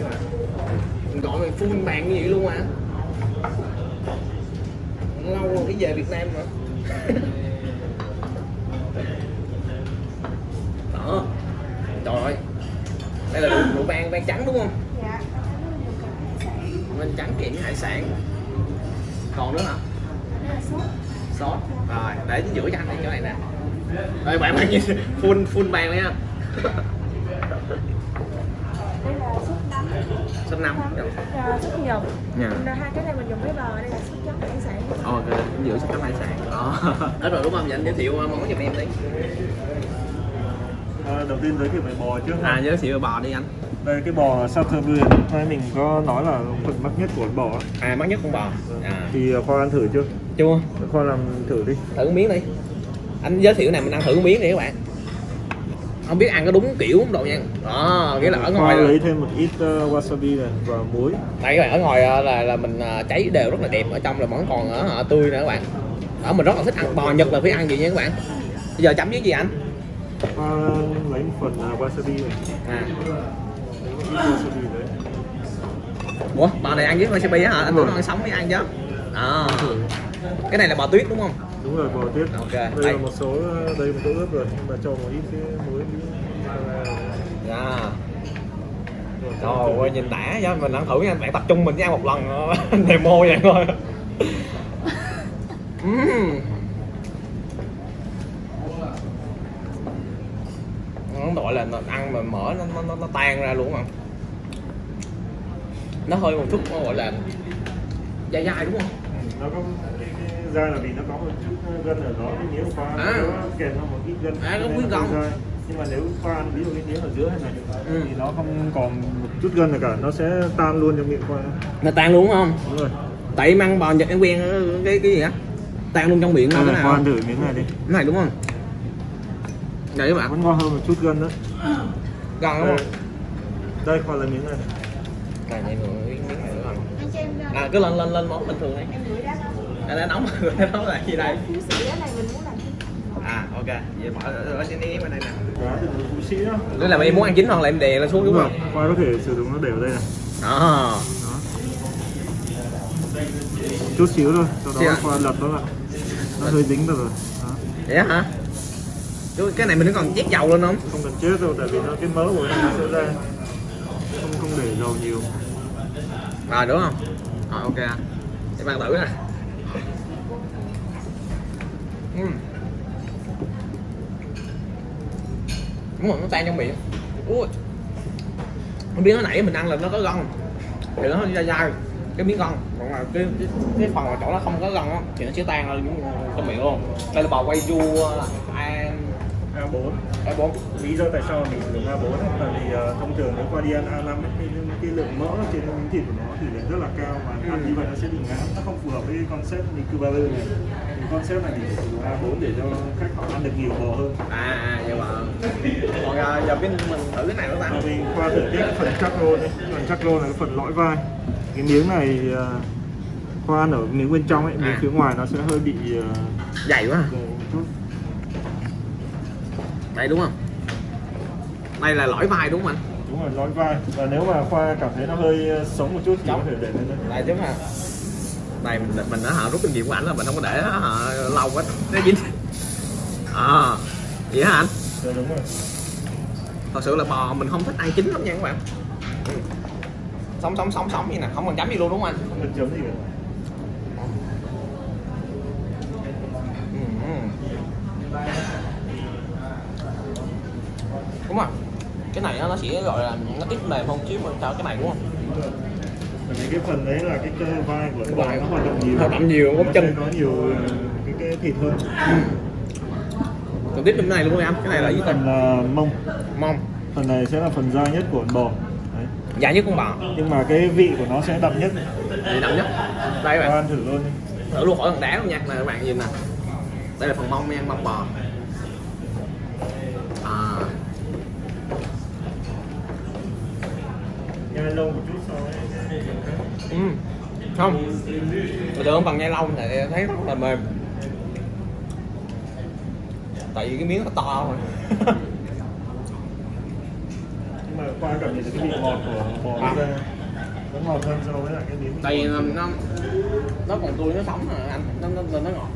Mà. gọi mày full bàn như vậy luôn à. Lâu rồi mới về Việt Nam mà đó. Trời ơi. Đây là rượu, rượu vang vang trắng đúng không? Dạ. vang trắng kèm với hải sản. Còn nữa hả Đây sốt. rồi để chính giữa cho anh đây chỗ này nè. Rồi bạn bạn nhìn full full bàn lên nha Đây là sốt nấm. sốt nấm ờ, sốt nhục. Dạ. Hai cái này mình dùng với bò, đây là sốt chấm hải sản. ok chính giữa sốt nấm hải sản. Đó hết rồi đúng không? Vậy anh giới thiệu món giùm em đi. À, đầu tiên giới thiệu về bò trước à giới thiệu bò đi anh. Đây cái bò Southern Nay mình có nói là phần mắc nhất của bò à mắc nhất con bò. À. Thì khoa ăn thử chưa? Chưa. Khoa làm thử đi. Thử miếng đi. Anh giới thiệu này mình ăn thử một miếng đi các bạn không biết ăn có đúng kiểu không độ nha. Đó nghĩa là ở ngoài lấy thêm một ít uh, wasabi này và muối. Đây các bạn ở ngoài ờ, là là mình ờ, cháy đều rất là đẹp. Ở trong là vẫn còn ở tươi nữa các bạn. Đó mình rất là thích ăn bò nhật là phải ăn gì nha các bạn. Bây giờ chấm với gì anh? Khoa lấy một phần uh, wasabi này. À. Wasabi đấy. Ủa bò này ăn với wasabi á hả? Anh nó ăn sống mới ăn chứ. À cái này là bò tuyết đúng không đúng rồi bò tuyết Ok, đây đây. là một số đây một tô ướp rồi nhưng mà cho một ít cái muối dạ Rồi, Trời ơi nhìn đã chứ mình ăn thử nha bạn tập trung mình chỉ ăn một lần ờ, demo vậy thôi. Ừm. nó gọi là nó ăn mà mỡ nó, nó, nó, nó tan ra luôn mà nó hơi một chút gọi là dai dai đúng không? Nó có da là vì nó có một chút gân ở đó. Cái miếng khoa À. nó kèm theo một ít gân À, miếng hơi gân. dai. nhưng mà nếu khoa ăn ví dụ cái miếng ở giữa hay này Ừ. thì nó không còn một chút gân nào cả. Nó sẽ tan luôn trong miệng khoa. Nó tan luôn không? Đúng rồi. Tại em ăn bò nhật em quen cái cái gì á? Tan luôn trong miệng không Đây cái là nào? ăn thử miếng này đi. Cái này đúng không? Đây các bạn. Vẫn ngon hơn một chút gân nữa. Gần đúng đây, không? Đây khoa lấy miếng này. Này này miếng miếng này nữa. Không ra. à cứ lên lên lên món bình thường đi Gửi đá nóng. anh đã nóng rồi là gì đây. Phú sĩ đá này mình muốn làm gì? à ok. Vậy bỏ ở ở trên bên đây nè. Phú sĩ đó tức là em muốn ăn chín hoặc là em đè lên xuống đúng rồi không? khoa có thể sử dụng nó đều đây này đó. Đó. Chút xíu thôi sau đó khoa lật nó lại. Nó hơi dính vào rồi. Đó. vậy hả? Chứ cái này mình còn chét dầu lên không? Không cần chết đâu tại vì nó cái mỡ của nó sẽ ra. Không không để dầu nhiều. Rồi đúng không? Rồi ok. Em ăn thử nè Ừm. đúng rồi nó tan trong miệng ui. Không biết nó nãy mình ăn là nó có gân. Thì nó hơi dai dai. Cái miếng gân. Còn là cái cái, cái phần mà chỗ nó không có gân á thì nó sẽ tan ra trong miệng luôn. Đây là bò quay du A4 A4 lý do tại sao mình sử dụng A4 ấy, là vì ờ, thông thường nếu qua đi ăn A5 ấy, thì cái lượng mỡ trên miếng thịt của nó thì lại rất là cao và ăn như vậy nó sẽ bị ngán. Nó không phù hợp với concept Cuba Blue này. Thì concept này sử dụng A4 để cho khách họ ăn được nhiều bò hơn. À à vậy mà còn à, giờ bên mình thử cái này nó và ta mình qua thử cái phần chắc rô này phần chắc rô là cái phần lõi vai. Cái miếng này ờ, khoa ăn ở miếng bên trong ấy miếng À. phía ngoài nó sẽ hơi bị ờ, dày quá à. Đây đúng không? Đây là lõi vai đúng không anh? Đúng rồi lõi vai. Và nếu mà khoa cảm thấy nó hơi ờ, sống một chút thì có thể để lên đây. Chứ mà đây mình mình đã hả rút kinh nghiệm của ảnh là mình không có để nó hả lâu quá. Nó dính. À vậy hả anh? Dạ, đúng rồi. Thật sự là bò mình không thích ăn chín lắm nha các bạn. Sống sống sống sống như nè không cần chấm gì luôn đúng không anh? Không cần chấm gì cả Ừ. đúng rồi cái gọi là nó ít mềm hơn chứ mình cho cái này đúng không? Vì cái phần đấy là cái cơ vai của cái bò Vai. nó hoạt động nhiều. Hoạt động nhiều, bắp chân. có nhiều ờ, cái, cái thịt hơn. Còn tiếp bên này luôn em? Cái này là gì? Phần là mông. Mông. Phần này sẽ là phần da nhất của con bò. Đấy. dài nhất con bò. Nhưng mà cái vị của nó sẽ đậm nhất. Thì đậm nhất. Đây các bạn. Ăn thử luôn đi. thử luôn khỏi cần đá luôn nha. Này các bạn nhìn nè. Đây là phần mông nha mông bò lâu một chút sau ừ. không. Tôi tưởng bằng nhai lâu thì thấy rất là mềm. Tại vì cái miếng nó to rồi nhưng mà qua cảm nhận cái vị ngọt của bò À. ra nó ngọt hơn so với lại cái miếng tại vì nó nó, nó còn tươi nó sống mà anh. Nó nó, nó ngọt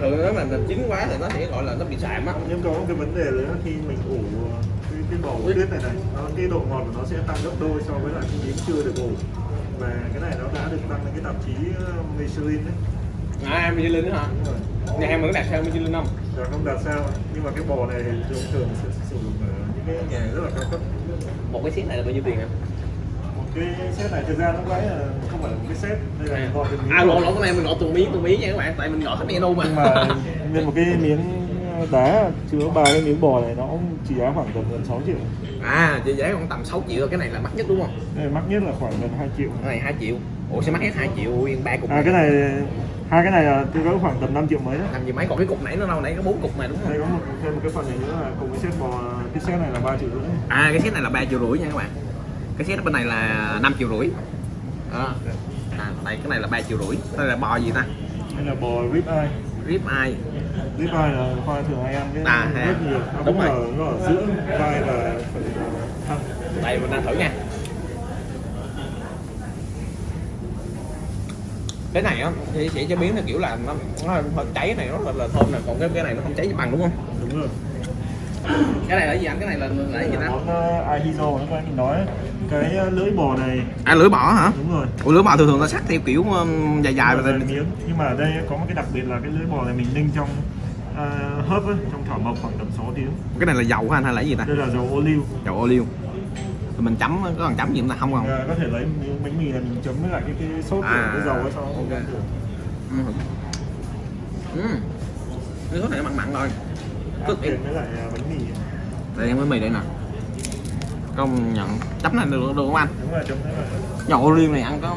thường nếu mà chín quá thì nó sẽ gọi là nó bị sạm á. Nhưng có một cái vấn đề nữa khi mình ủ cái, cái bò ủ tuyết này này nó, cái độ ngọt của nó sẽ tăng gấp đôi so với lại cái miếng chưa được ủ. Và cái này nó đã được đăng lên cái tạp chí uh, Michelin đấy. À Michelin nữa hả? Nhà em có đặt sao Michelin không? Dạ không đạt sao nhưng mà cái bò này thì thường thường sẽ sử dụng ở những cái nhà rất là cao cấp. Một cái set này là bao nhiêu tiền em một cái set này thực ra nó cái là không phải là một cái set đây là gọi từng miếng à lộn lộn cái này mình gọi từng miếng từng miếng nha các bạn tại mình gọi hết menu mà. Nhưng mà nguyên một cái miếng đá chứa ba cái miếng bò này nó cũng chỉ giá khoảng tầm gần 6 triệu. À chị giá khoảng tầm 6 triệu cái này là mắc nhất đúng không? Đây mắc nhất là khoảng gần 2 triệu. Cái này 2 triệu. Ủa sẽ mắc hết 2 triệu? Nguyên ba cục à cái này hai cái này là tôi có khoảng tầm 5 triệu mấy đó. Làm gì mấy còn cái cục nãy nó đâu nãy có bốn cục này đúng đây không có một thêm một cái phần này nữa là cùng cái set bò cái set này là 3 triệu rưỡi. À cái set này là 3 triệu rưỡi nha các bạn. Cái set bên này là 5 triệu rưỡi đó. À đây cái này là 3 triệu rưỡi. Đây là bò gì ta? Đây là bò rib eye rib eye rib eye là khoa thường hay ăn cái À, rất nhiều? Nó Đúng cũng rồi. nó ở giữa vai và phần thân đây mình ăn thử nha. Cái này á thì sẽ chế biến theo kiểu là nó, nó hơi cháy này nó là, là thơm nè. Còn cái cái này nó không cháy bằng đúng không? Đúng rồi cái này là gì anh? Cái này là là gì là ta món uh, ahizo nó có mình nói. Cái uh, lưỡi bò này. À lưỡi bò hả? Đúng rồi. Ủa lưỡi bò thường thường nó sắc theo kiểu dài dài và miếng nhưng mà ở đây có một cái đặc biệt là cái lưỡi bò này mình ninh trong uh, hấp ấy, trong thảo mộc khoảng tầm 6 tiếng. Cái này là dầu hả anh? Hay là gì ta? Đây là dầu ô liu dầu ô liu rồi mình chấm có cần chấm gì ta? Không không? Và có thể lấy bánh mì này mình chấm với lại cái, cái sốt À, cái dầu ấy sau ok. ừ. ừ. cái sốt này nó mặn mặn rồi uh, bánh mì. Đây em với mì đây nè. Công nhận chấm này được được không anh? Đúng chấm này dầu ô liu này ăn có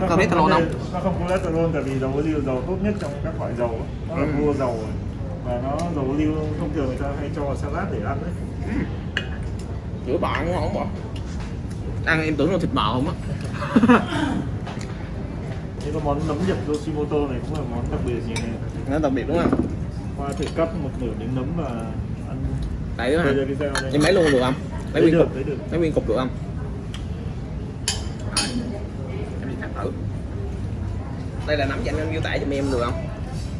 có cholesterol không? nó không có cholesterol tại vì dầu ô liu dầu tốt nhất trong các loại dầu nó là Ừ. vua dầu rồi. và nó dầu ô liu thông thường người ta hay cho salad để ăn đấy chữa bò ngon không bò ăn em tưởng là thịt bò không á. Cái món nấm nhập Yoshimoto này cũng là món đặc biệt gì này nó đặc biệt đúng không Qua thể cắt một nửa miếng nấm và ăn. Đây nữa hả em lấy luôn được không? Lấy nguyên được, cục. lấy nguyên cục được không? Rồi. em đi cắt thử. Đây là nấm dành anh miêu tả cho em được không?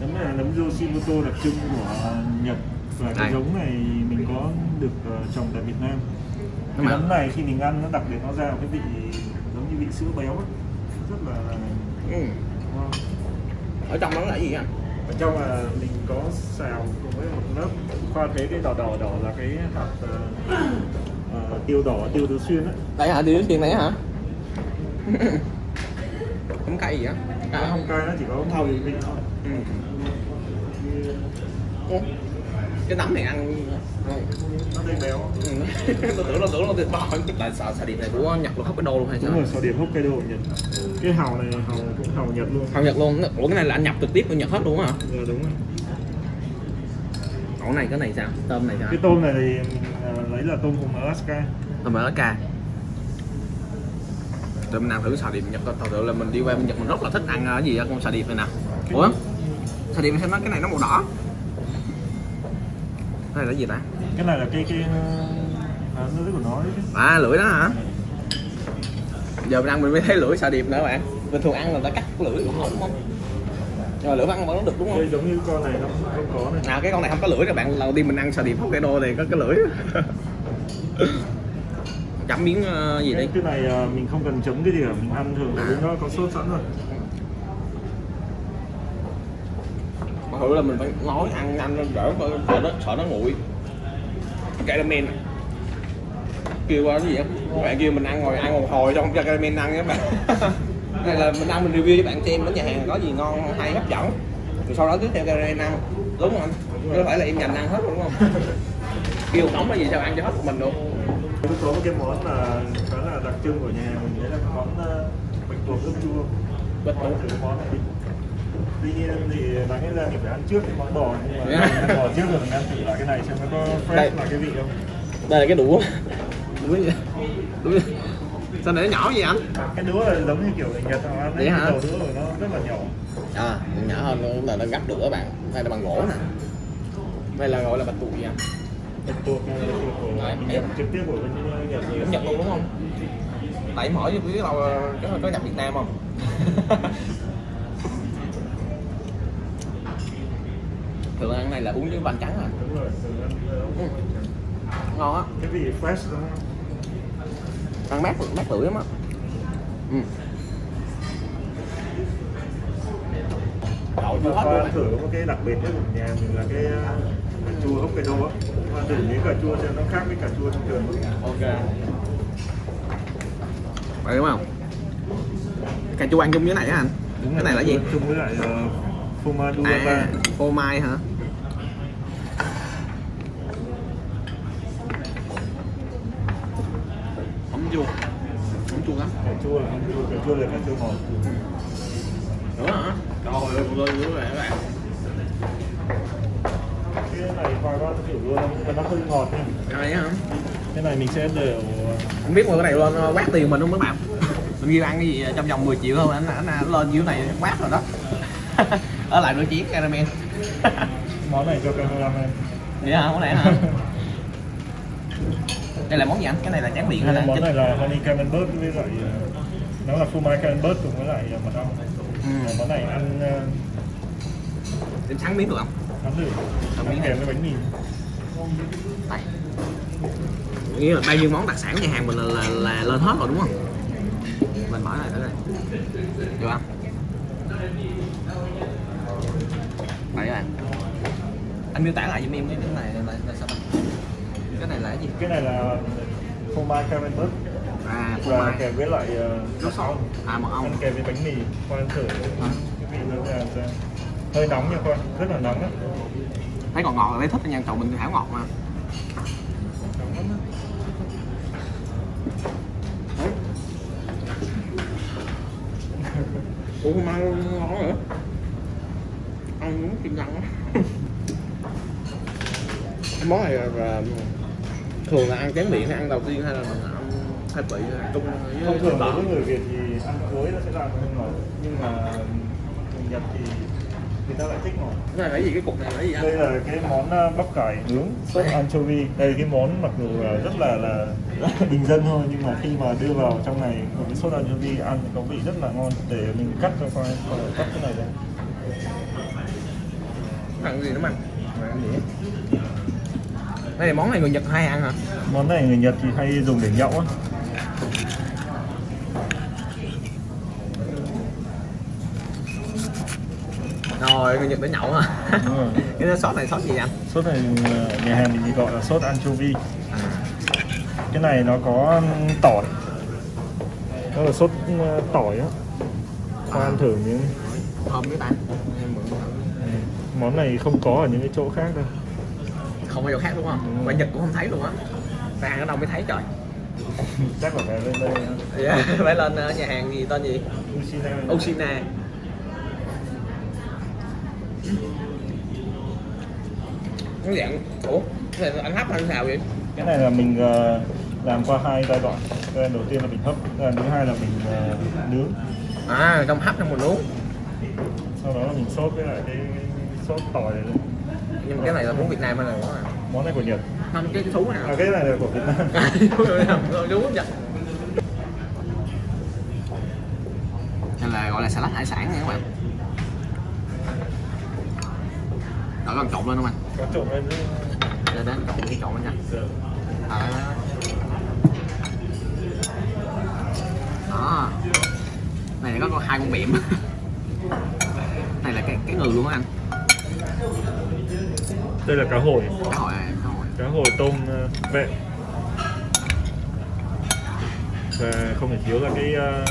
Nấm này là nấm Yoshimoto đặc trưng của Nhật. Và cái Đây. giống này mình có được ờ, trồng tại Việt Nam. Cái mà- nấm này khi mình ăn nó đặc biệt nó ra một cái vị giống như vị sữa béo ấy. Rất là ừ. ngon. Ở trong đó là gì anh Ở trong là mình có xào cùng với một lớp Khoa thấy cái đỏ đỏ đỏ là cái hạt ờ, ờ, tiêu đỏ, tiêu tứ xuyên ấy đây hả? Đi thiên này hả? Không cay gì á Nó không cay nó chỉ có mùi vị thôi. Ừ. Cái nấm này ăn. Nó đầy béo. Ừ. tôi tưởng là tưởng là thịt bò tại sợ xà điệp này của nhật là hấp cái đô luôn hay sao? Đúng rồi, sò điểm Hokkaido của Nhật. Cái hàu này hàu cũng hàu Nhật luôn. Không nhật luôn. Ủa cái này là anh nhập trực tiếp của nhật hết luôn hả? Dạ đúng rồi. Ủa này cái này sao? Tôm này sao? Cái tôm này thì à, lấy là tôm hùm Alaska. Tôm ở ca rồi mình ăn thử xà điệp nhật thật sự là mình đi qua bên nhật mình rất là thích ăn ờ, cái gì con xà điệp này nè. Ủa? xà điệp xem nó cái này nó màu đỏ cái này là gì ta? Cái này là cái cái à, lưỡi của nó à lưỡi đó hả? Giờ mình ăn mình mới thấy lưỡi xà điệp nữa bạn. Bình thường ăn là ta cắt cái lưỡi cũng không đúng không? Nhưng mà lưỡi vẫn vẫn được đúng không? Đây giống như con này nó không có này nào cái con này không có lưỡi các bạn. Lần đầu tiên mình ăn xà điệp Hokkaido thì có cái lưỡi. Chấm miếng ờ, gì cái, đi? cái này à, mình không cần chấm cái gì cả. Mình ăn thường là nó có sốt sẵn rồi mà thử là mình phải nói ăn ăn đỡ sợ nó sợ nó nguội. Caramel. Kêu qua cái gì á? Bạn kêu mình ăn ngồi ăn một hồi xong cho caramel ăn các bạn. Này là mình ăn mình review cho bạn xem ở nhà hàng có gì ngon hay hấp dẫn. Rồi sau đó tiếp theo caramel ăn. Đúng không anh? Có phải là em dành ăn hết luôn đúng không? Kêu nóng là gì sao ăn cho hết một mình có một cái món là khá là đặc trưng của nhà mình Đấy là cái món à, bạch tuộc ướp chua. Bạch tuộc. Món này Tuy nhiên thì đáng lẽ ra mình phải ăn trước cái món bò Nhưng mà Yeah. ăn bò trước rồi mình ăn thử lại cái này xem nó có fresh Đây. là cái vị không. Đây là cái đũa. Đũa gì? Đũa sao này nó nhỏ vậy anh? Cái đũa là giống như kiểu người Nhật họ ăn Vậy hả? cái đầu đũa của nó rất là nhỏ. À nhỏ hơn là nó gấp được các bạn đây là bằng gỗ nè. Đây là gọi là bạch tuộc của Đấy, mình em- nhận trực tiếp của bên Nhật gì cũng Nhật luôn đúng không? Tại mở cho biết đâu có có nhập Việt Nam không thường ăn này là uống với bánh trắng à? Đúng Ừ. ngon á. Cái vị fresh đúng không? Ăn mát mát lưỡi lắm á. Ừ. đậu chua hết ăn thử có cái đặc biệt nhất của nhà mình là cái cà chua Hokkaido á. Khoa thử miếng cà chua xem nó khác với cà chua thông thường. Ok. Vậy đúng không? Cà chua ăn chung với này á anh? Cái này là gì? chung với lại uh, phô duata à phô mai hả ấm chua ấm chua lắm cà chua là không chua là cà chua ngọt đúng hả trời ơi vừa lên nữa các bạn. Cái này khoa có thử luôn mà nó hơi ngọt nha. Cái này hả? Cái này mình sẽ đều không biết mà cái này lên ờ, quát tiền mình không mấy bạn? Mình ghi ăn cái gì trong vòng 10 triệu thôi anh anh, anh lên dưới này quát rồi đó. Ở lại nửa chiến caramel. Món này cho cameraman vậy hả? Món này hả? Đây là món gì anh? Cái này là tráng miệng hay là món này là honey camembert với lại uh, nó là phô mai camembert cùng với lại uh, mật ong. Ừ. Món này ăn uh, Em sắn miếng được không? Ăn thử Ăn miếng kèm với bánh mì. Đây. Nghĩa là bao nhiêu món đặc sản nhà hàng mình là, là, là lên hết rồi đúng không? Mình mở lại thử đây được không? Đây các bạn. Anh miêu tả lại giùm em cái này là, là, là sao bạn cái này là cái gì? Cái này là phô mai camembert à và kèm với lại uh, nước ong à mật ăn ong kèm với bánh mì. Khoan thử. Cái vị nó là ra hơi nóng nha khoan rất là nóng á. Thấy còn ngọt là thấy thích nha chậu mình thảo ngọt mà. Ủa mai ngon nữa ăn muốn kim răng á món này là, là thường là ăn chén miệng hay ăn đầu tiên hay là mình ăn khai trung với thông thường đối với người Việt thì ăn cuối nó sẽ là hơi ngọt nhưng mà người Nhật thì người ta lại thích ngọt cái này là gì? Cái cục này là gì anh? Đây là cái món uh, bắp cải nướng sốt anchovy. Đây cái món mặc dù rất là là bình dân thôi nhưng mà khi mà đưa vào trong này một cái sốt anchovy ăn thì có vị rất là ngon. Để mình cắt cho khoai cắt cái này ra ăn gì nữa mà? Ăn gì đây là món này người Nhật hay ăn hả? Món này người Nhật thì hay dùng để nhậu á rồi người Nhật để nhậu rồi. cái sốt này sốt gì anh sốt này nhà hàng mình gọi là sốt anchovy. Cái này nó có tỏi. Nó là sốt uh, tỏi á. Khoan ăn thử miếng thơm mượn thử. món này không có ở những cái chỗ khác đâu. Không bao giờ khác đúng không? Rồi. ngoài Nhật cũng không thấy luôn á. Ra hàng ở đâu mới thấy trời. Chắc là phải lên đây yeah. phải lên ờ, nhà hàng gì tên gì? Ushina. Oshina cái dạng ủa cái này anh hấp hay sao vậy? Cái này là mình ờ, làm qua hai giai đoạn. Giai đoạn đầu tiên là mình hấp giai đoạn thứ hai là mình ờ, nướng. À trong hấp trong mình uống sau đó là mình sốt với lại cái, sốt tỏi này. nhưng mà cái này là món Việt Nam hay là món món này của Nhật. Không cái thú nào? À, cái này là của Việt Nam. Đúng không Đây là gọi là salad hải sản nha các bạn Đợi con trộn lên không anh? trộn lên Để đến trộn cái trộn lên nha. À. Đó. Này có con hai con bẹm Này là cái cái ngừ luôn á anh. Đây là cá hồi. Cá hồi này, cá hồi. Cá hồi tôm ờ, vẹn và không thể thiếu là cái ờ,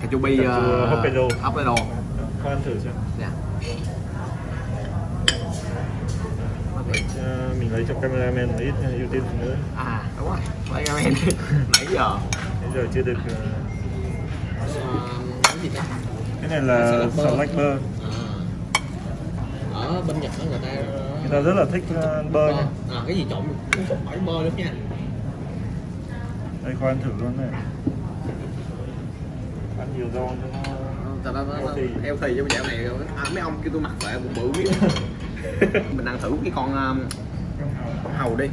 Cà chua bi uh, Hokkaido. Hokkaido. Ăn thử xem Dạ Ờ, mình lấy cho cameraman một ít ờ, ưu tiên nữa À đúng rồi men Nãy giờ. Bây giờ chưa được ờ, Ờ, Cái gì đó cái này là bơ. salad bơ. À. ở bên Nhật đó người ta người ta rất là thích ờ, bơ nha. À, cái gì trộn trộn phải bơ nữa nha. Đây khoan thử luôn này. Ăn nhiều rau cho nó Thật ra nó Healthy. thì trong dạo này à, mấy ông kêu tôi mặc vệ bụng bự. biết mình ăn thử cái con um, hàu đi.